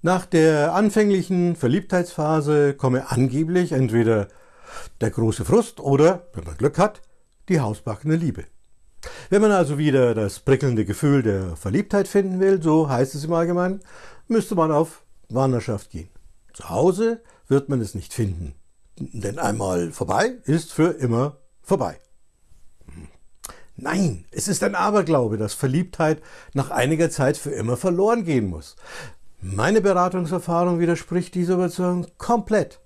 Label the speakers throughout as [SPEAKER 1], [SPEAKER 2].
[SPEAKER 1] Nach der anfänglichen Verliebtheitsphase komme angeblich entweder der große Frust oder, wenn man Glück hat, die hausbackene Liebe. Wenn man also wieder das prickelnde Gefühl der Verliebtheit finden will, so heißt es im Allgemeinen, müsste man auf Wanderschaft gehen. Zu Hause wird man es nicht finden, denn einmal vorbei ist für immer vorbei. Nein, es ist ein Aberglaube, dass Verliebtheit nach einiger Zeit für immer verloren gehen muss. Meine Beratungserfahrung widerspricht dieser Überzeugung komplett.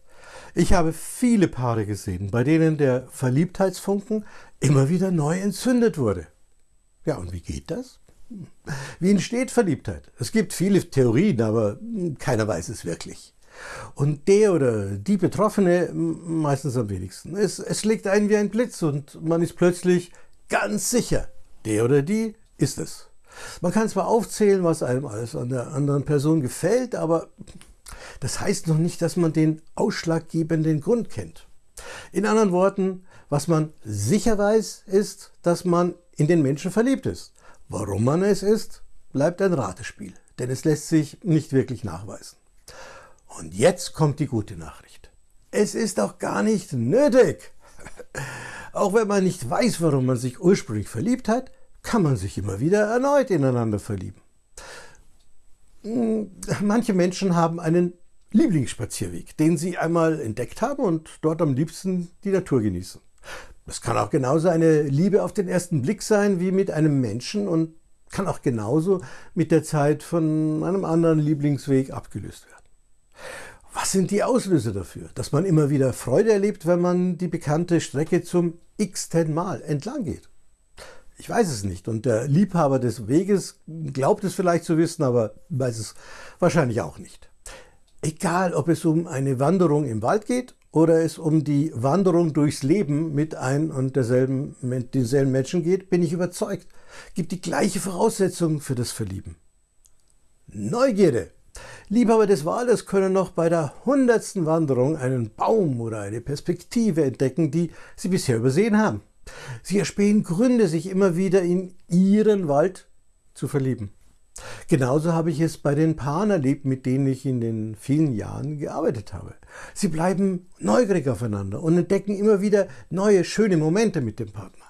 [SPEAKER 1] Ich habe viele Paare gesehen, bei denen der Verliebtheitsfunken immer wieder neu entzündet wurde. Ja, und wie geht das? Wie entsteht Verliebtheit? Es gibt viele Theorien, aber keiner weiß es wirklich. Und der oder die Betroffene meistens am wenigsten. Es, es schlägt einen wie ein Blitz und man ist plötzlich ganz sicher, der oder die ist es. Man kann zwar aufzählen, was einem alles an der anderen Person gefällt, aber das heißt noch nicht, dass man den ausschlaggebenden Grund kennt. In anderen Worten, was man sicher weiß, ist, dass man in den Menschen verliebt ist. Warum man es ist, bleibt ein Ratespiel, denn es lässt sich nicht wirklich nachweisen. Und jetzt kommt die gute Nachricht. Es ist auch gar nicht nötig. Auch wenn man nicht weiß, warum man sich ursprünglich verliebt hat, kann man sich immer wieder erneut ineinander verlieben. Hm, manche Menschen haben einen Lieblingsspazierweg, den sie einmal entdeckt haben und dort am liebsten die Natur genießen. Es kann auch genauso eine Liebe auf den ersten Blick sein wie mit einem Menschen und kann auch genauso mit der Zeit von einem anderen Lieblingsweg abgelöst werden. Was sind die Auslöser dafür, dass man immer wieder Freude erlebt, wenn man die bekannte Strecke zum x-ten Mal entlang geht? Ich weiß es nicht. Und der Liebhaber des Weges glaubt es vielleicht zu wissen, aber weiß es wahrscheinlich auch nicht. Egal, ob es um eine Wanderung im Wald geht oder es um die Wanderung durchs Leben mit ein und derselben, mit denselben Menschen geht, bin ich überzeugt, gibt die gleiche Voraussetzung für das Verlieben. Neugierde. Liebhaber des Waldes können noch bei der hundertsten Wanderung einen Baum oder eine Perspektive entdecken, die sie bisher übersehen haben. Sie erspähen Gründe, sich immer wieder in ihren Wald zu verlieben. Genauso habe ich es bei den Paaren erlebt, mit denen ich in den vielen Jahren gearbeitet habe. Sie bleiben neugierig aufeinander und entdecken immer wieder neue, schöne Momente mit dem Partner.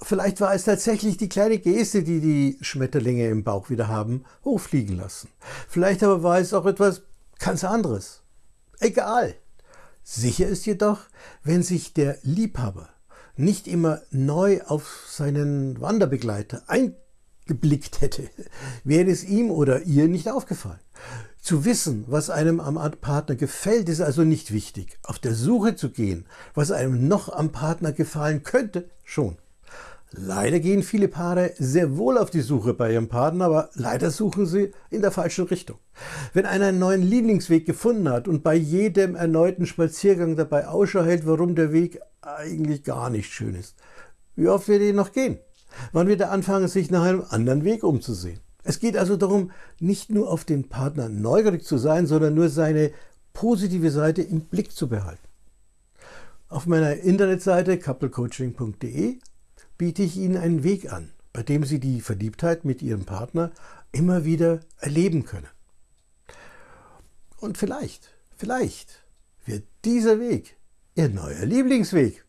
[SPEAKER 1] Vielleicht war es tatsächlich die kleine Geste, die die Schmetterlinge im Bauch wieder haben hochfliegen lassen. Vielleicht aber war es auch etwas ganz anderes. Egal. Sicher ist jedoch, wenn sich der Liebhaber nicht immer neu auf seinen Wanderbegleiter eingeblickt hätte, wäre es ihm oder ihr nicht aufgefallen. Zu wissen, was einem am Partner gefällt, ist also nicht wichtig. Auf der Suche zu gehen, was einem noch am Partner gefallen könnte, schon. Leider gehen viele Paare sehr wohl auf die Suche bei ihrem Partner, aber leider suchen sie in der falschen Richtung. Wenn einer einen neuen Lieblingsweg gefunden hat und bei jedem erneuten Spaziergang dabei Ausschau hält, warum der Weg eigentlich gar nicht schön ist, wie oft wird er noch gehen? Wann wird er anfangen, sich nach einem anderen Weg umzusehen? Es geht also darum, nicht nur auf den Partner neugierig zu sein, sondern nur seine positive Seite im Blick zu behalten. Auf meiner Internetseite couplecoaching.de biete ich Ihnen einen Weg an, bei dem Sie die Verliebtheit mit Ihrem Partner immer wieder erleben können. Und vielleicht, vielleicht wird dieser Weg Ihr neuer Lieblingsweg.